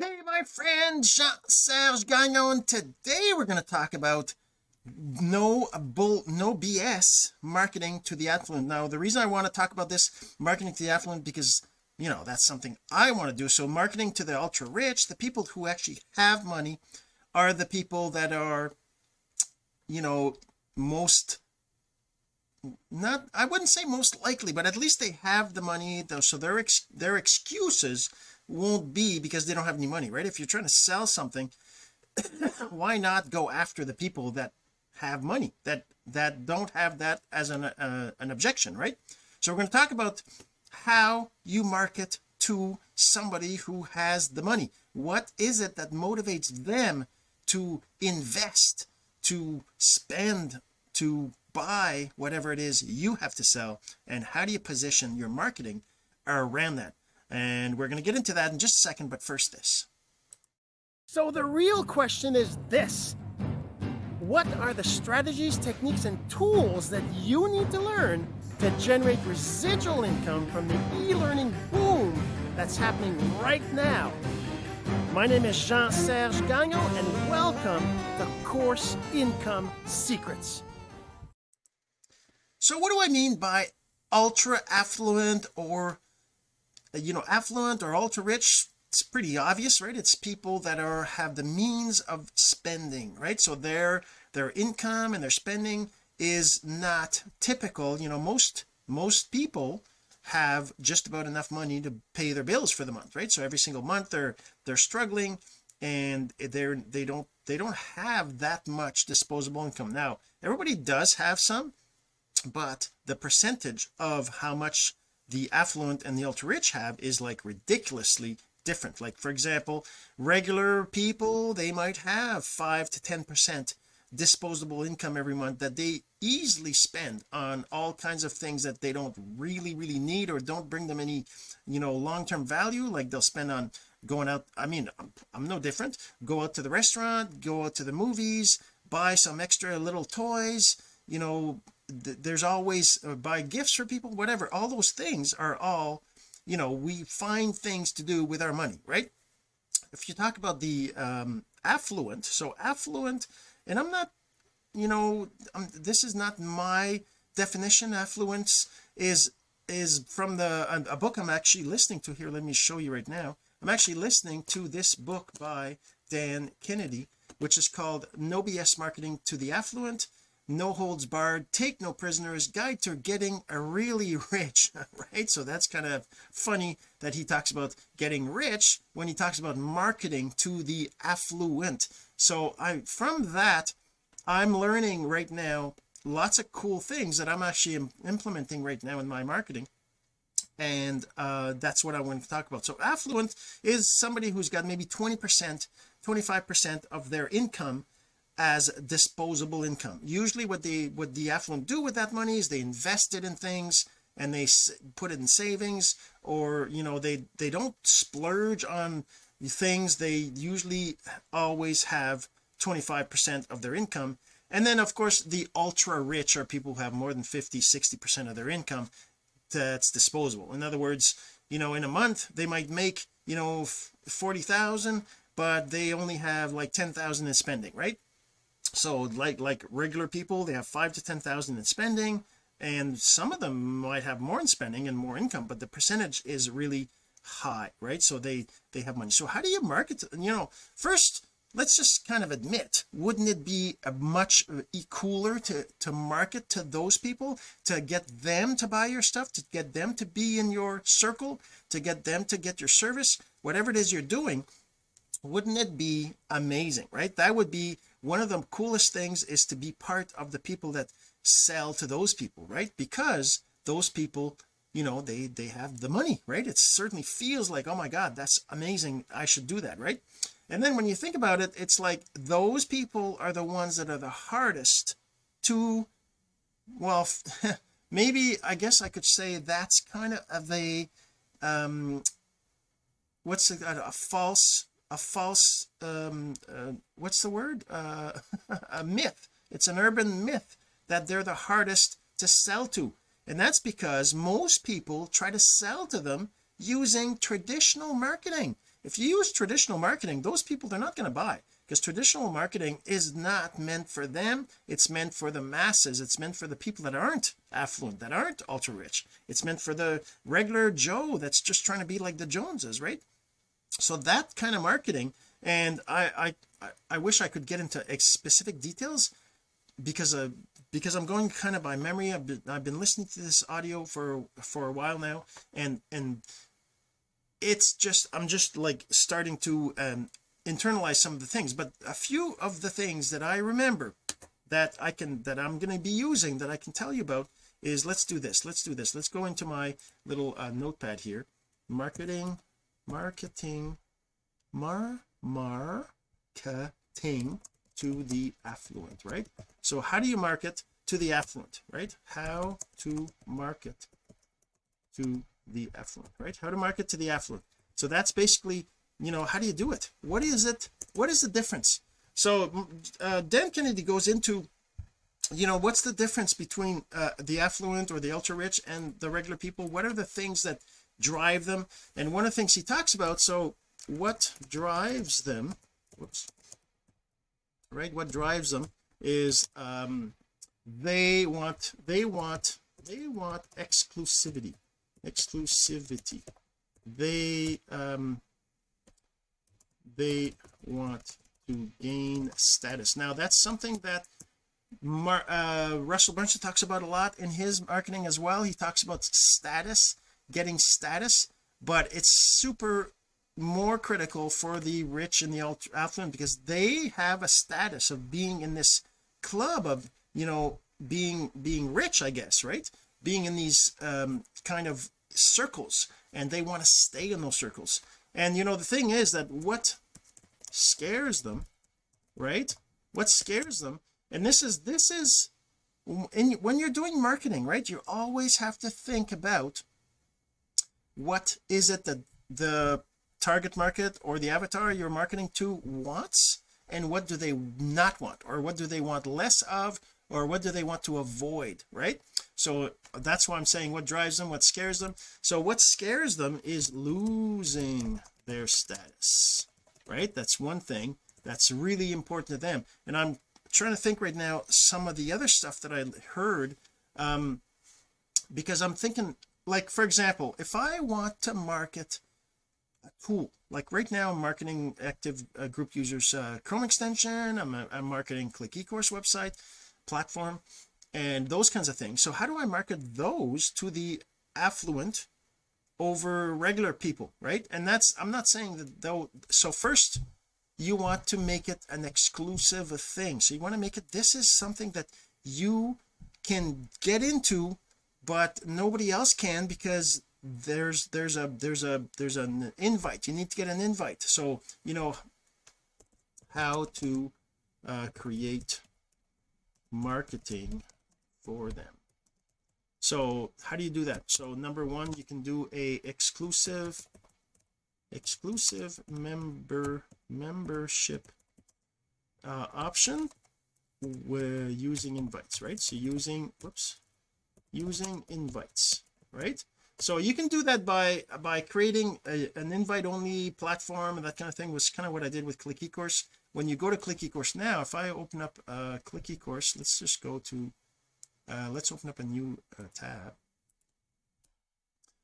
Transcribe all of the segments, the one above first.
Hey my friend Jean-Serge Gagnon. Today we're going to talk about no bull no BS marketing to the affluent. Now the reason I want to talk about this marketing to the affluent because you know that's something I want to do. So marketing to the ultra rich the people who actually have money are the people that are you know most not I wouldn't say most likely but at least they have the money though. So their ex their excuses won't be because they don't have any money right? If you're trying to sell something why not go after the people that have money that that don't have that as an uh, an objection right? So we're going to talk about how you market to somebody who has the money. What is it that motivates them to invest to spend to buy whatever it is you have to sell? And how do you position your marketing around that and we're going to get into that in just a second but first this. So the real question is this. What are the strategies techniques and tools that you need to learn to generate residual income from the e-learning boom that's happening right now? My name is Jean-Serge Gagnon and welcome to Course Income Secrets. So what do I mean by ultra affluent or Uh, you know affluent or ultra rich it's pretty obvious right? It's people that are have the means of spending right? So their their income and their spending is not typical. You know most most people have just about enough money to pay their bills for the month right? So every single month they're they're struggling and they're they don't they don't have that much disposable income. Now everybody does have some but the percentage of how much the affluent and the ultra rich have is like ridiculously different. Like for example regular people they might have five to ten percent disposable income every month that they easily spend on all kinds of things that they don't really really need or don't bring them any you know long-term value. Like they'll spend on going out I mean I'm, I'm no different. Go out to the restaurant go out to the movies buy some extra little toys you know there's always uh, buy gifts for people whatever. All those things are all you know we find things to do with our money right? If you talk about the um affluent so affluent and I'm not you know this is not my definition. Affluence is is from the a, a book I'm actually listening to here. Let me show you right now. I'm actually listening to this book by Dan Kennedy which is called no BS marketing to the affluent no holds barred take no prisoners guide to getting a really rich right? So that's kind of funny that he talks about getting rich when he talks about marketing to the affluent. So I from that I'm learning right now lots of cool things that I'm actually implementing right now in my marketing. And uh that's what I want to talk about. So affluent is somebody who's got maybe 20 percent 25 percent of their income as disposable income. Usually what they what the affluent do with that money is they invest it in things and they put it in savings or you know they they don't splurge on things. They usually always have 25 percent of their income. And then of course the ultra rich are people who have more than 50 60 percent of their income that's disposable. In other words you know in a month they might make you know 40,000 but they only have like 10,000 in spending right so like like regular people they have five to ten thousand in spending and some of them might have more in spending and more income but the percentage is really high right? So they they have money. So how do you market to, you know first let's just kind of admit wouldn't it be a much uh, cooler to to market to those people to get them to buy your stuff to get them to be in your circle to get them to get your service whatever it is you're doing? Wouldn't it be amazing right? That would be one of the coolest things is to be part of the people that sell to those people right? Because those people you know they they have the money right? It certainly feels like oh my god that's amazing. I should do that right? And then when you think about it it's like those people are the ones that are the hardest to well maybe I guess I could say that's kind of a um what's a, a false a false um uh, what's the word? Uh a myth. It's an urban myth that they're the hardest to sell to. And that's because most people try to sell to them using traditional marketing. If you use traditional marketing those people they're not going to buy because traditional marketing is not meant for them. It's meant for the masses. It's meant for the people that aren't affluent that aren't ultra rich. It's meant for the regular Joe that's just trying to be like the Joneses right so that kind of marketing and I I I wish I could get into specific details because of because I'm going kind of by memory. I've been, I've been listening to this audio for for a while now and and it's just I'm just like starting to um internalize some of the things. But a few of the things that I remember that I can that I'm going to be using that I can tell you about is let's do this let's do this. Let's go into my little uh, notepad here. Marketing marketing mar marketing to the affluent right? So how do you market to the affluent right? How to market to the affluent right? How to market to the affluent. So that's basically you know how do you do it? What is it what is the difference? So uh, Dan Kennedy goes into you know what's the difference between uh, the affluent or the ultra rich and the regular people? What are the things that drive them. And one of the things he talks about so what drives them whoops right what drives them is um they want they want they want exclusivity exclusivity. They um they want to gain status. Now that's something that Mar uh, Russell Brunson talks about a lot in his marketing as well. He talks about status getting status but it's super more critical for the rich and the affluent because they have a status of being in this club of you know being being rich I guess right? Being in these um, kind of circles and they want to stay in those circles. And you know the thing is that what scares them right? What scares them and this is this is in, when you're doing marketing right you always have to think about what is it that the target market or the avatar you're marketing to wants? And what do they not want? Or what do they want less of? Or what do they want to avoid right? So that's why I'm saying what drives them what scares them. So what scares them is losing their status right? That's one thing that's really important to them. And I'm trying to think right now some of the other stuff that I heard um because I'm thinking like for example if I want to market cool like right now I'm marketing active uh, group users uh, Chrome extension I'm, uh, I'm marketing click ecourse website platform and those kinds of things. So how do I market those to the affluent over regular people right? And that's I'm not saying that though so first you want to make it an exclusive thing. So you want to make it this is something that you can get into but nobody else can because there's there's a there's a there's an invite. You need to get an invite. So you know how to uh, create marketing for them. So how do you do that? So number one you can do a exclusive exclusive member membership uh, option we're using invites right? So using whoops using invites right? So you can do that by by creating a, an invite only platform and that kind of thing was kind of what I did with click ecourse. When you go to click ecourse now if I open up uh click ecourse let's just go to uh let's open up a new uh, tab.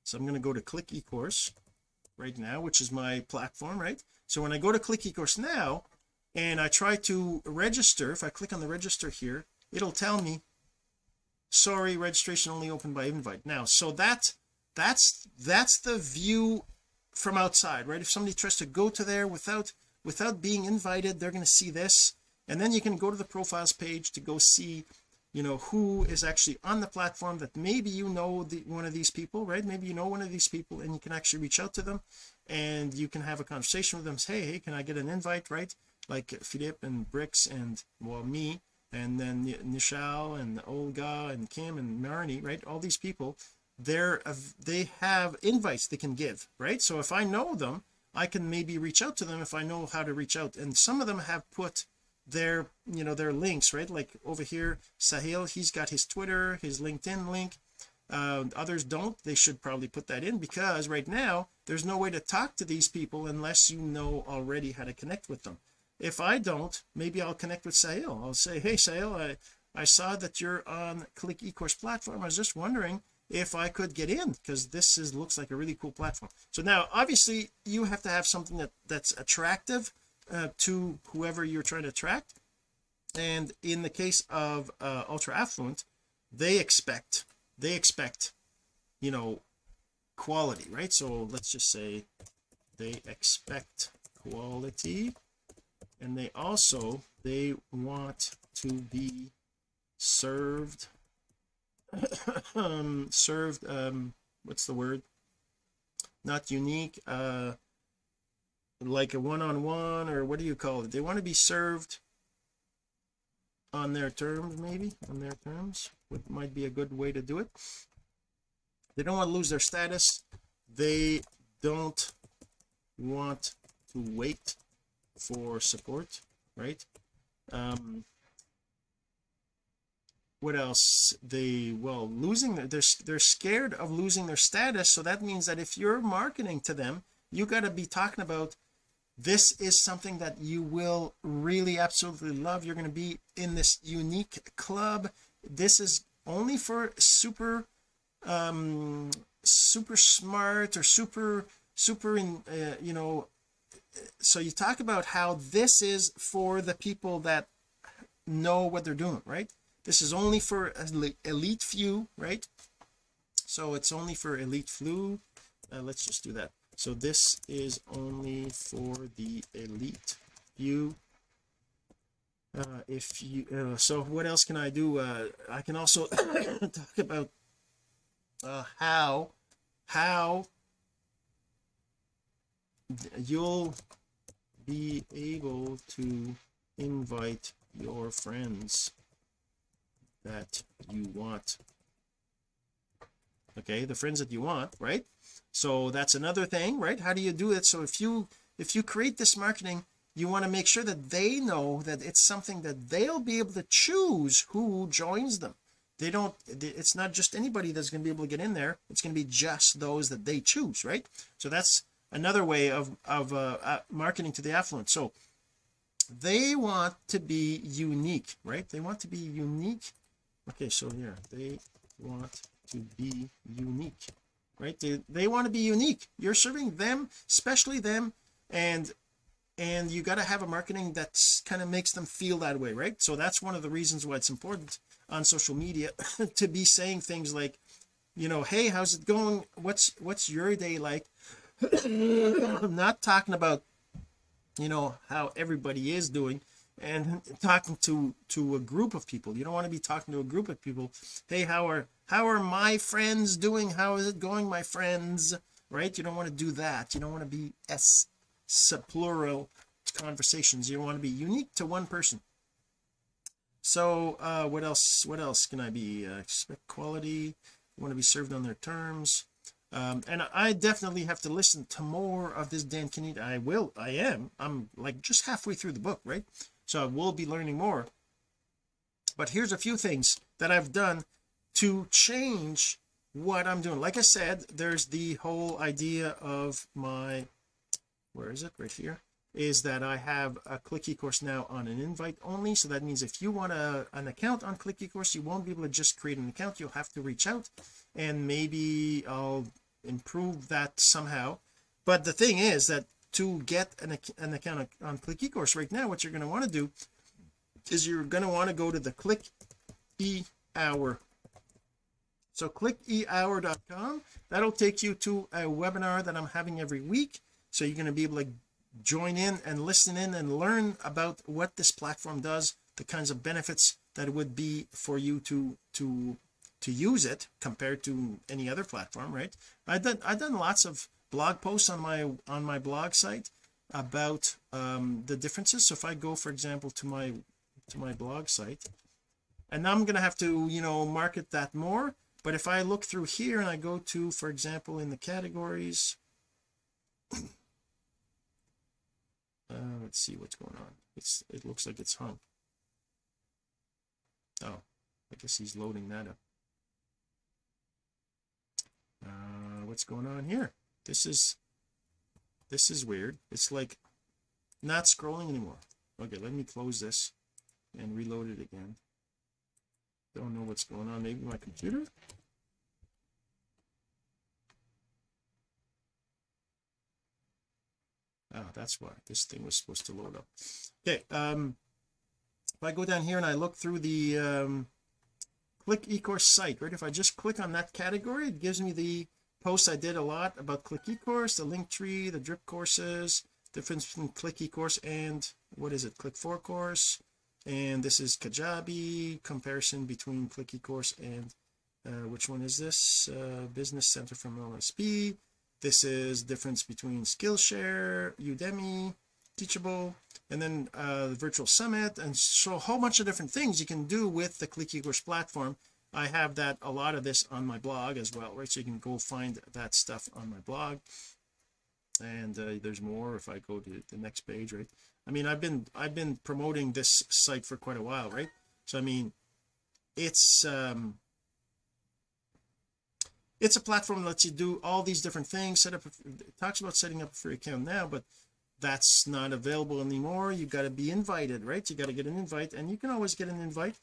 So I'm going to go to click ecourse right now which is my platform right? So when I go to click ecourse now and I try to register if I click on the register here it'll tell me sorry registration only open by invite. Now so that that's that's the view from outside right? If somebody tries to go to there without without being invited they're going to see this. And then you can go to the profiles page to go see you know who is actually on the platform that maybe you know the one of these people right? Maybe you know one of these people and you can actually reach out to them and you can have a conversation with them. Say hey can I get an invite? Right? Like Philippe and Bricks and well me and then Nishal and Olga and Kim and Marnie right? All these people they're they have invites they can give right? So if I know them I can maybe reach out to them if I know how to reach out. And some of them have put their you know their links right? Like over here Sahil he's got his Twitter his LinkedIn link. Uh, others don't. They should probably put that in because right now there's no way to talk to these people unless you know already how to connect with them if I don't maybe I'll connect with Sahil I'll say hey Sahil I I saw that you're on click ecourse platform. I was just wondering if I could get in because this is looks like a really cool platform. So now obviously you have to have something that that's attractive uh, to whoever you're trying to attract. And in the case of uh, ultra affluent they expect they expect you know quality right? So let's just say they expect quality and they also they want to be served um served um what's the word? Not unique uh like a one-on-one or what do you call it? They want to be served on their terms maybe on their terms what might be a good way to do it. They don't want to lose their status. They don't want to wait for support right? Um what else? They well losing they're, they're scared of losing their status so that means that if you're marketing to them you got to be talking about this is something that you will really absolutely love. You're going to be in this unique club. This is only for super um super smart or super super in uh, you know so you talk about how this is for the people that know what they're doing right? This is only for elite few right? So it's only for elite flu uh, let's just do that. So this is only for the elite few. Uh, if you uh, so what else can I do? Uh, I can also talk about uh, how how you'll be able to invite your friends that you want. Okay the friends that you want right? So that's another thing right? How do you do it? So if you if you create this marketing you want to make sure that they know that it's something that they'll be able to choose who joins them. They don't it's not just anybody that's going to be able to get in there. It's going to be just those that they choose right? So that's another way of of uh, uh, marketing to the affluent. So they want to be unique right? They want to be unique. Okay so here they want to be unique right? They, they want to be unique. You're serving them especially them and and you got to have a marketing that kind of makes them feel that way right? So that's one of the reasons why it's important on social media to be saying things like you know hey how's it going? What's what's your day like I'm not talking about you know how everybody is doing and talking to to a group of people. You don't want to be talking to a group of people hey how are how are my friends doing? How is it going my friends? Right? You don't want to do that. You don't want to be s plural conversations. You want to be unique to one person. So uh what else what else can I be? Uh, expect quality want to be served on their terms um and I definitely have to listen to more of this Dan Kennedy I will I am. I'm like just halfway through the book right? So I will be learning more. But here's a few things that I've done to change what I'm doing. Like I said there's the whole idea of my where is it? Right here. Is that I have a click ecourse now on an invite only. So that means if you want a, an account on click ecourse you won't be able to just create an account. You'll have to reach out and maybe I'll improve that somehow. But the thing is that to get an, an account on click ecourse right now what you're going to want to do is you're going to want to go to the click e hour so click ehour.com that'll take you to a webinar that I'm having every week. So you're going to be able to join in and listen in and learn about what this platform does the kinds of benefits that would be for you to to to use it compared to any other platform right? I've done I've done lots of blog posts on my on my blog site about um the differences. So if I go for example to my to my blog site and now I'm going to have to you know market that more but if I look through here and I go to for example in the categories uh, let's see what's going on. It's it looks like it's hung. Oh I guess he's loading that up what's going on here? This is this is weird. It's like not scrolling anymore. Okay let me close this and reload it again. Don't know what's going on. Maybe my computer? Oh that's why this thing was supposed to load up. Okay um if I go down here and I look through the um click ecourse site right? If I just click on that category it gives me the posts I did a lot about click ecourse the link tree the drip courses difference between click ecourse and what is it click for course? And this is kajabi comparison between click ecourse and uh, which one is this? Uh, business center from LSP this is difference between Skillshare Udemy teachable and then uh the virtual summit and so a whole bunch of different things you can do with the click ecourse platform. I have that a lot of this on my blog as well right? So you can go find that stuff on my blog. And uh, there's more if I go to the next page right? I mean I've been I've been promoting this site for quite a while right? So I mean it's um it's a platform that lets you do all these different things set up it talks about setting up a free account now but that's not available anymore. You got to be invited right? You got to get an invite and you can always get an invite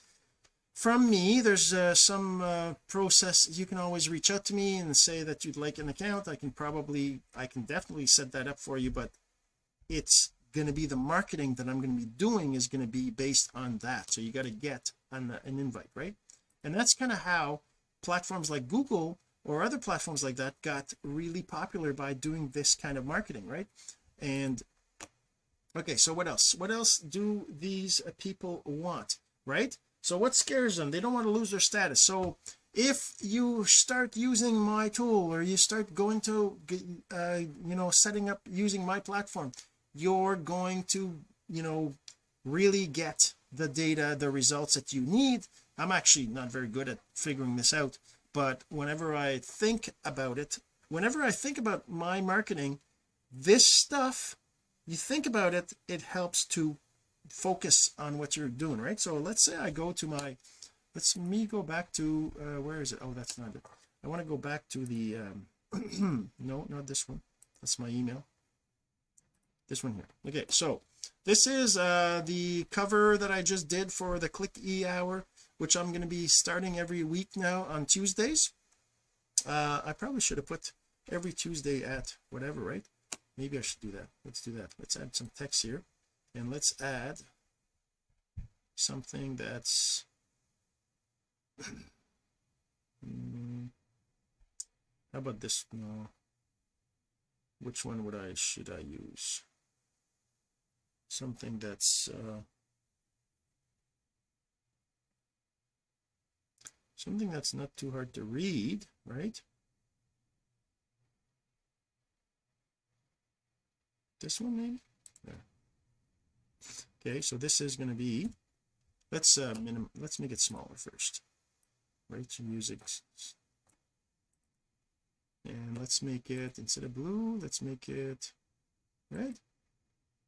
from me. There's uh, some uh, process. You can always reach out to me and say that you'd like an account. I can probably I can definitely set that up for you but it's going to be the marketing that I'm going to be doing is going to be based on that. So you got to get an, an invite right? And that's kind of how platforms like Google or other platforms like that got really popular by doing this kind of marketing right and okay so what else? What else do these people want right? So what scares them? They don't want to lose their status. So if you start using my tool or you start going to uh, you know setting up using my platform you're going to you know really get the data the results that you need. I'm actually not very good at figuring this out but whenever I think about it whenever I think about my marketing this stuff you think about it it helps to focus on what you're doing right? So let's say I go to my let's me go back to uh, where is it? Oh that's not it. I want to go back to the um no not this one. That's my email. This one here. Okay so this is uh the cover that I just did for the click e hour which I'm going to be starting every week now on Tuesdays. Uh I probably should have put every Tuesday at whatever right maybe I should do that. Let's do that. Let's add some text here. And let's add something that's hmm, how about this no which one would I should I use? Something that's uh, something that's not too hard to read right this one maybe yeah. okay so this is going to be let's uh minim let's make it smaller first. Right so music. And let's make it instead of blue let's make it red?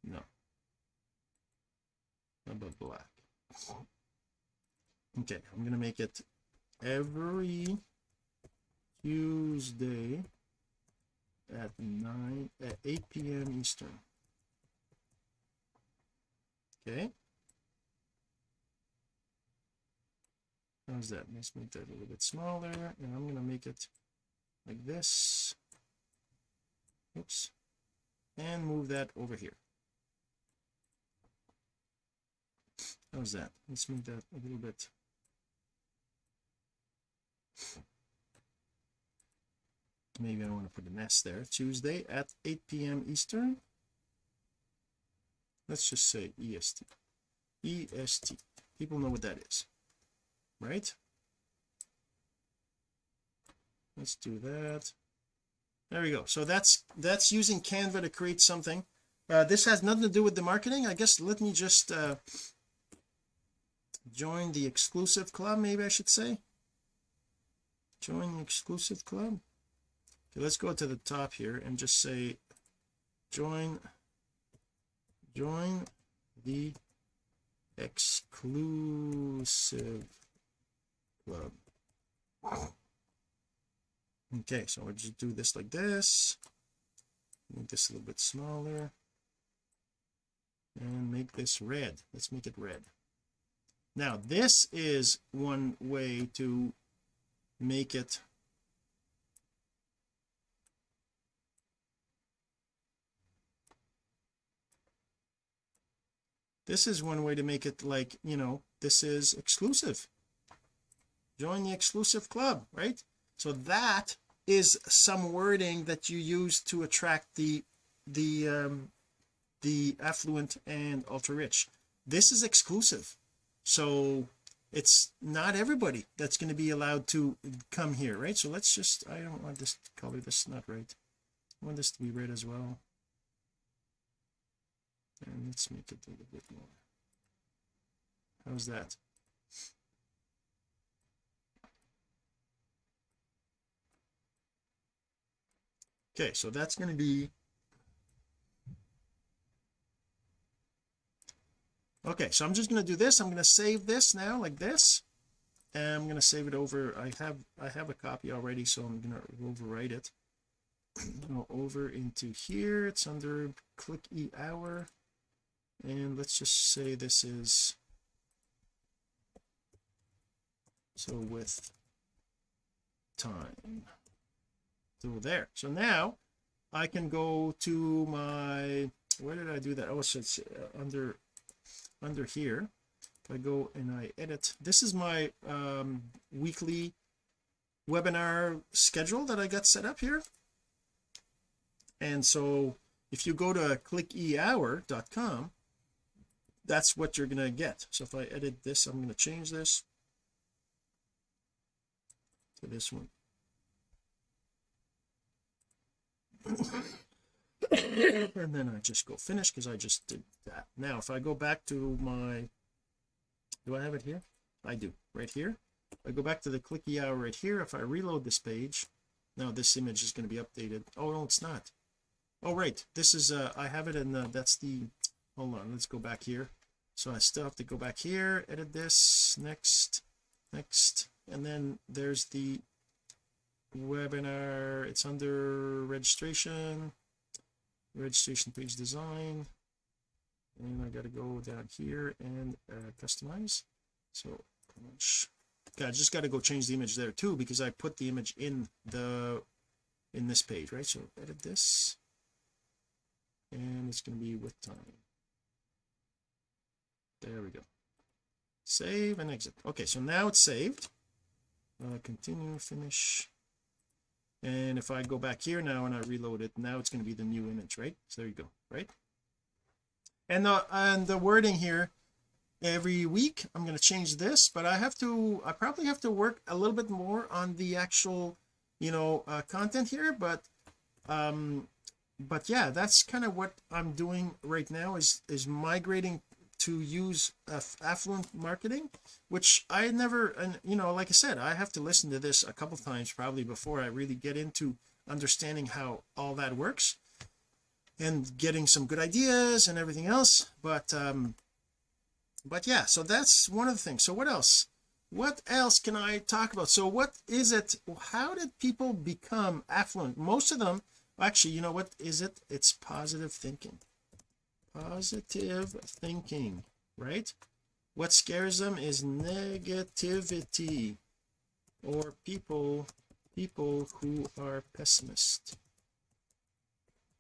No. How about black? Okay I'm gonna make it every Tuesday at 9 at 8 p.m eastern. Okay? How's that? Let's make that a little bit smaller and I'm going to make it like this. Oops. And move that over here. How's that? Let's make that a little bit maybe I want to put an S there. Tuesday at 8 p.m Eastern. Let's just say EST EST people know what that is right? Let's do that. There we go. So that's that's using Canva to create something. Uh, this has nothing to do with the marketing. I guess let me just uh, join the exclusive club maybe I should say. Join the exclusive club okay let's go to the top here and just say join join the exclusive club. Okay so we'll just do this like this. Make this a little bit smaller. And make this red. Let's make it red. Now this is one way to make it this is one way to make it like you know this is exclusive. Join the exclusive club right? So that is some wording that you use to attract the the um the affluent and ultra rich. This is exclusive. So it's not everybody that's going to be allowed to come here right? So let's just I don't want this color this is not right. I want this to be red as well and let's make it a little bit more. How's that? Okay so that's going to be okay so I'm just going to do this. I'm going to save this now like this. And I'm going to save it over. I have I have a copy already so I'm going to overwrite it. Go over into here. It's under click e hour and let's just say this is so with time. So there. So now I can go to my where did I do that? Oh so it's uh, under under here. If I go and I edit this is my um, weekly webinar schedule that I got set up here. And so if you go to clickehour.com that's what you're going to get. So if I edit this I'm going to change this to this one. And then I just go finish because I just did that. Now if I go back to my do I have it here? I do right here. I go back to the clicky hour right here if I reload this page now this image is going to be updated. Oh no it's not. Oh right this is uh I have it in the that's the hold on let's go back here. So I still have to go back here edit this next next and then there's the webinar. It's under registration registration page design and I got to go down here and uh, customize. So okay, I just got to go change the image there too because I put the image in the in this page right? So edit this. And it's going to be with time there we go. Save and exit. Okay so now it's saved. Uh, continue finish. And if I go back here now and I reload it now it's going to be the new image right? So there you go right? And the and the wording here every week I'm going to change this but I have to I probably have to work a little bit more on the actual you know uh, content here but um but yeah that's kind of what I'm doing right now is is migrating to use uh, affluent marketing which I never and you know like I said I have to listen to this a couple times probably before I really get into understanding how all that works and getting some good ideas and everything else but um but yeah so that's one of the things. So what else? What else can I talk about? So what is it how did people become affluent? Most of them actually you know what is it? It's positive thinking positive thinking right? What scares them is negativity or people people who are pessimist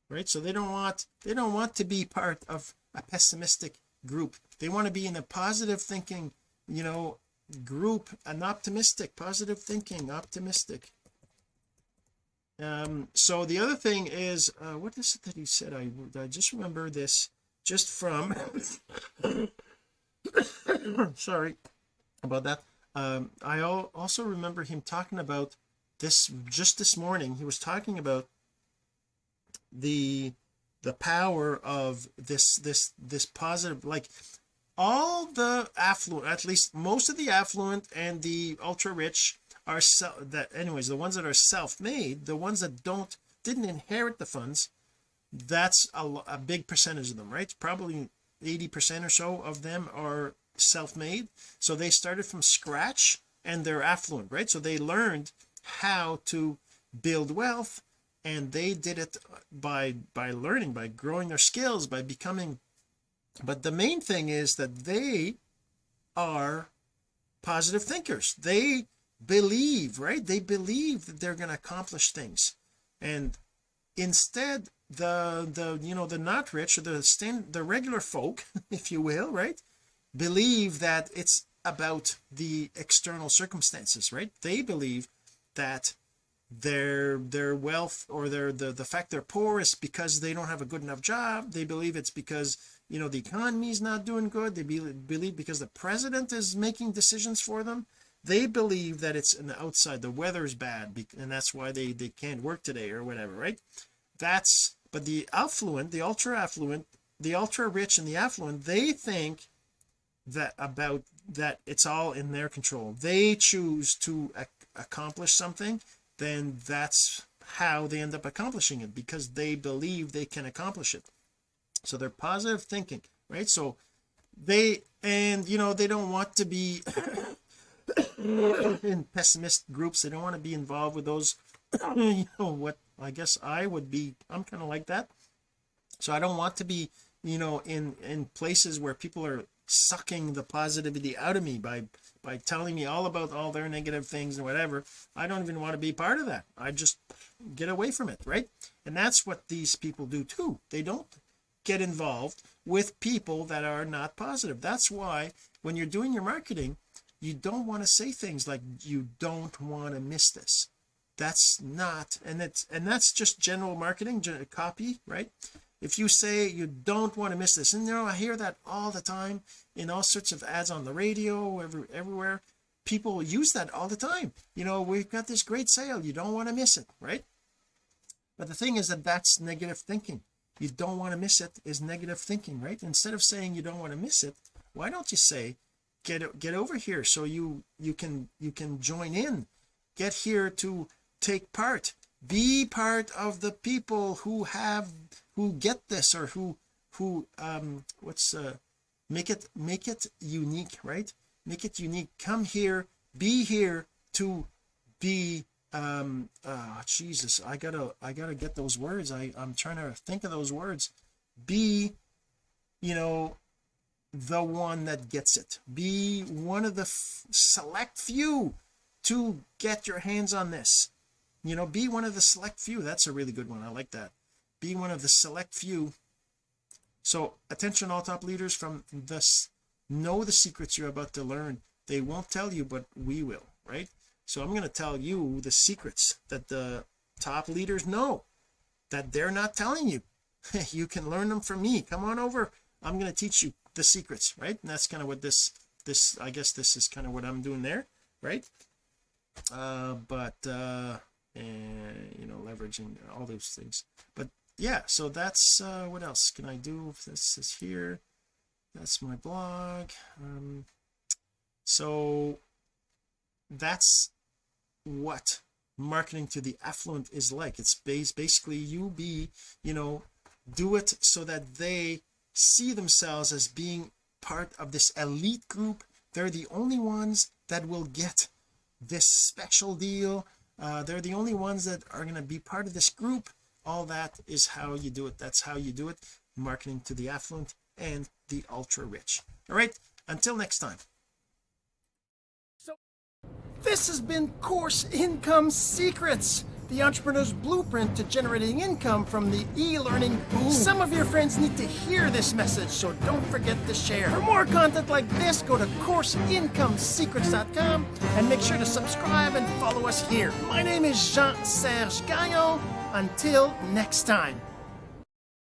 right? So they don't want they don't want to be part of a pessimistic group. They want to be in a positive thinking you know group an optimistic positive thinking optimistic. Um so the other thing is uh what is it that he said? I I just remember this just from sorry about that. Um I also remember him talking about this just this morning he was talking about the the power of this this this positive like all the affluent at least most of the affluent and the ultra rich are so that anyways the ones that are self-made the ones that don't didn't inherit the funds that's a, a big percentage of them right? Probably 80 percent or so of them are self-made. So they started from scratch and they're affluent right? So they learned how to build wealth and they did it by by learning by growing their skills by becoming but the main thing is that they are positive thinkers. They believe right? They believe that they're going to accomplish things. And instead the the you know the not rich the stand the regular folk if you will right believe that it's about the external circumstances right? They believe that their their wealth or their the the fact they're poor is because they don't have a good enough job. They believe it's because you know the economy is not doing good. They be, believe because the president is making decisions for them they believe that it's an outside the weather is bad and that's why they they can't work today or whatever right? That's but the affluent the ultra affluent the ultra rich and the affluent they think that about that it's all in their control. They choose to ac accomplish something then that's how they end up accomplishing it because they believe they can accomplish it. So they're positive thinking right? So they and you know they don't want to be in pessimist groups. They don't want to be involved with those you know what I guess I would be. I'm kind of like that. So I don't want to be you know in in places where people are sucking the positivity out of me by by telling me all about all their negative things and whatever. I don't even want to be part of that. I just get away from it right? And that's what these people do too. They don't get involved with people that are not positive. That's why when you're doing your marketing you don't want to say things like you don't want to miss this. That's not and it's and that's just general marketing copy right? If you say you don't want to miss this and you know I hear that all the time in all sorts of ads on the radio every, everywhere people use that all the time. You know we've got this great sale you don't want to miss it right? But the thing is that that's negative thinking. You don't want to miss it is negative thinking right? Instead of saying you don't want to miss it why don't you say get get over here so you you can you can join in. Get here to take part. Be part of the people who have who get this or who who um what's uh make it make it unique right? Make it unique. Come here. Be here to be um uh Jesus. I gotta I gotta get those words. I I'm trying to think of those words. Be you know the one that gets it. Be one of the select few to get your hands on this. You know be one of the select few. That's a really good one. I like that. Be one of the select few. So attention all top leaders from this know the secrets you're about to learn. They won't tell you but we will right? So I'm going to tell you the secrets that the top leaders know that they're not telling you. You can learn them from me. Come on over. I'm going to teach you the secrets right? And that's kind of what this this I guess this is kind of what I'm doing there right? Uh but uh and you know leveraging all those things. But yeah so that's uh what else can I do? This is here. That's my blog. Um so that's what marketing to the affluent is like. It's based basically you be you know do it so that they see themselves as being part of this elite group. They're the only ones that will get this special deal. Uh, they're the only ones that are going to be part of this group. All that is how you do it. That's how you do it. Marketing to the affluent and the ultra rich. All right until next time. So this has been course income secrets the entrepreneur's blueprint to generating income from the e-learning boom. Some of your friends need to hear this message, so don't forget to share. For more content like this, go to CourseIncomeSecrets.com and make sure to subscribe and follow us here. My name is Jean-Serge Gagnon. Until next time.